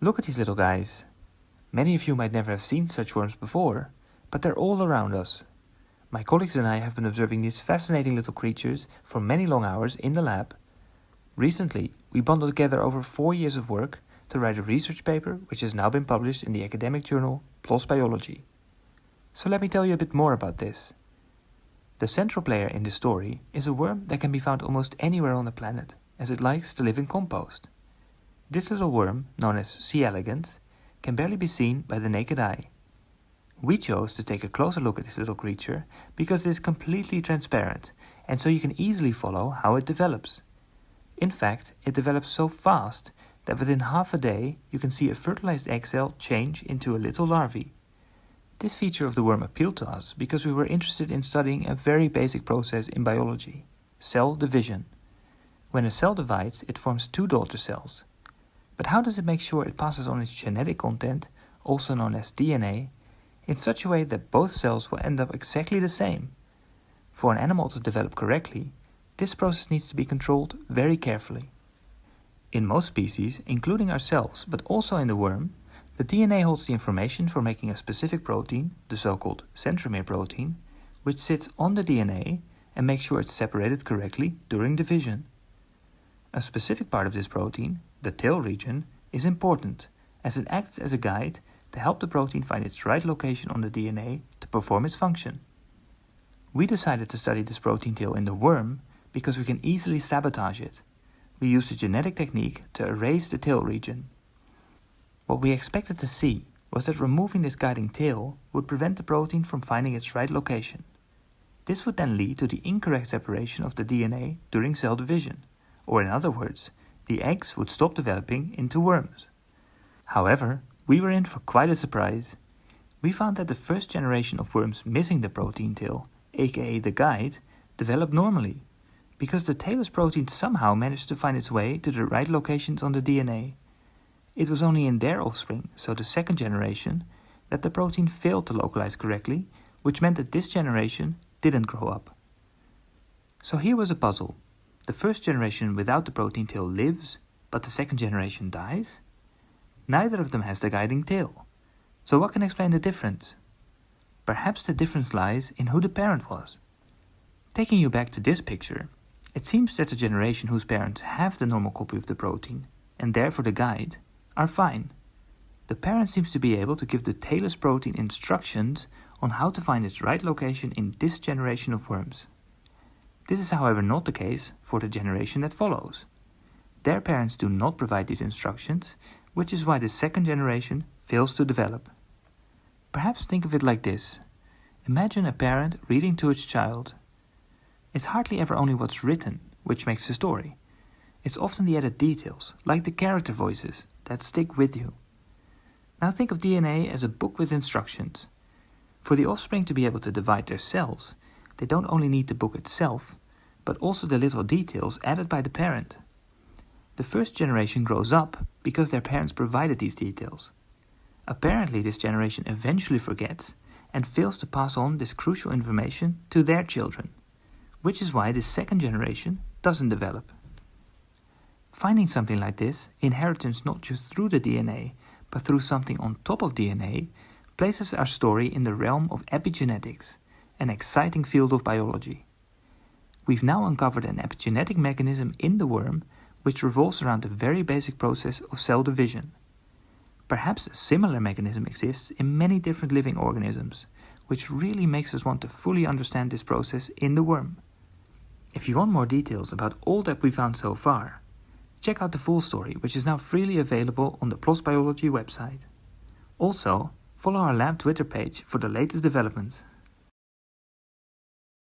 Look at these little guys. Many of you might never have seen such worms before, but they're all around us. My colleagues and I have been observing these fascinating little creatures for many long hours in the lab. Recently, we bundled together over four years of work to write a research paper which has now been published in the academic journal PLOS Biology. So let me tell you a bit more about this. The central player in this story is a worm that can be found almost anywhere on the planet, as it likes to live in compost. This little worm, known as C. elegans, can barely be seen by the naked eye. We chose to take a closer look at this little creature because it is completely transparent and so you can easily follow how it develops. In fact, it develops so fast that within half a day you can see a fertilized egg cell change into a little larvae. This feature of the worm appealed to us because we were interested in studying a very basic process in biology, cell division. When a cell divides, it forms two daughter cells. But how does it make sure it passes on its genetic content, also known as DNA, in such a way that both cells will end up exactly the same? For an animal to develop correctly, this process needs to be controlled very carefully. In most species, including ourselves, but also in the worm, the DNA holds the information for making a specific protein, the so-called centromere protein, which sits on the DNA and makes sure it's separated correctly during division. A specific part of this protein, the tail region, is important as it acts as a guide to help the protein find its right location on the DNA to perform its function. We decided to study this protein tail in the worm because we can easily sabotage it. We used a genetic technique to erase the tail region. What we expected to see was that removing this guiding tail would prevent the protein from finding its right location. This would then lead to the incorrect separation of the DNA during cell division, or in other words, the eggs would stop developing into worms. However, we were in for quite a surprise. We found that the first generation of worms missing the protein tail, aka the guide, developed normally, because the tailless protein somehow managed to find its way to the right locations on the DNA. It was only in their offspring, so the second generation, that the protein failed to localize correctly, which meant that this generation didn't grow up. So here was a puzzle. The first generation without the protein tail lives, but the second generation dies? Neither of them has the guiding tail. So what can explain the difference? Perhaps the difference lies in who the parent was. Taking you back to this picture, it seems that the generation whose parents have the normal copy of the protein, and therefore the guide, are fine. The parent seems to be able to give the tailless protein instructions on how to find its right location in this generation of worms. This is however not the case for the generation that follows. Their parents do not provide these instructions, which is why the second generation fails to develop. Perhaps think of it like this. Imagine a parent reading to its child. It's hardly ever only what's written which makes the story. It's often the added details, like the character voices, that stick with you. Now think of DNA as a book with instructions. For the offspring to be able to divide their cells, they don't only need the book itself, but also the little details added by the parent. The first generation grows up because their parents provided these details. Apparently this generation eventually forgets and fails to pass on this crucial information to their children, which is why the second generation doesn't develop. Finding something like this, inheritance not just through the DNA, but through something on top of DNA, places our story in the realm of epigenetics, an exciting field of biology. We've now uncovered an epigenetic mechanism in the worm which revolves around the very basic process of cell division. Perhaps a similar mechanism exists in many different living organisms, which really makes us want to fully understand this process in the worm. If you want more details about all that we found so far, Check out the full story, which is now freely available on the PLOS Biology website. Also, follow our lab Twitter page for the latest developments.